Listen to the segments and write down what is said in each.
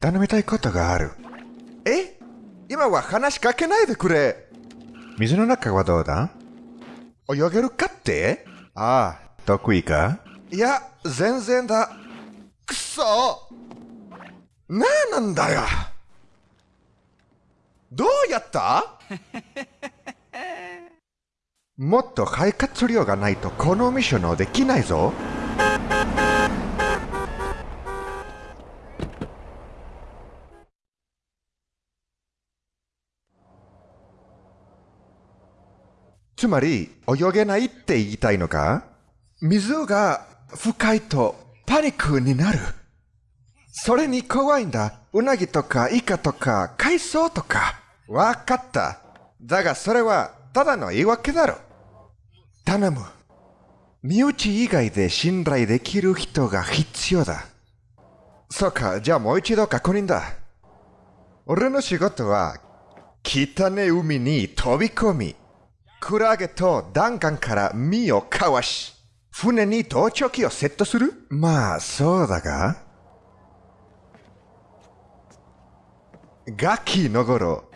頼みたいことがある。え？今は話しかけないでくれ。水の中はどうだ？泳げるかって？ああ、得意か？いや、全然だ。くそなあなんだよどうやった？もっと肺活量がないとこのミッションをできないぞ。つまり、泳げないって言いたいのか？水が深いとパニックになる。それに怖いんだ。うなぎとかイカとか海藻とか。わかった。だがそれはただの言い訳だろ。頼む。身内以外で信頼できる人が必要だ。そうか、じゃあもう一度確認だ。俺の仕事は、汚ね海に飛び込み、クラゲと弾丸から身をかわし、船に盗聴器をセットする？まあ、そうだが。ガキの頃、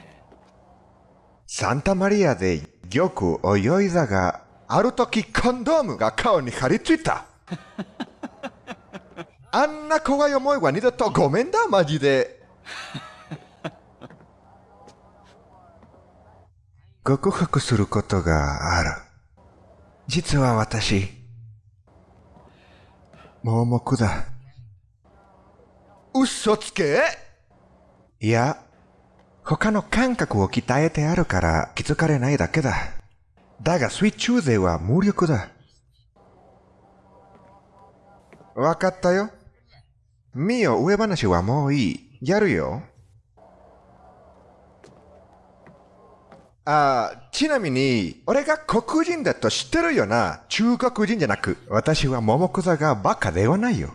サンタマリアでよく泳いだが、ある時コンドームが顔に張り付いた。あんな怖い思いは二度とごめんだ、マジで。告白することがある。実は私、盲目だ。嘘つけいや、他の感覚を鍛えてあるから気づかれないだけだ。だがスイッチ勢は無力だ。わかったよ。ミよ、上話はもういい。やるよ。あちなみに、俺が黒人だと知ってるよな。中国人じゃなく、私は桃子座がバカではないよ。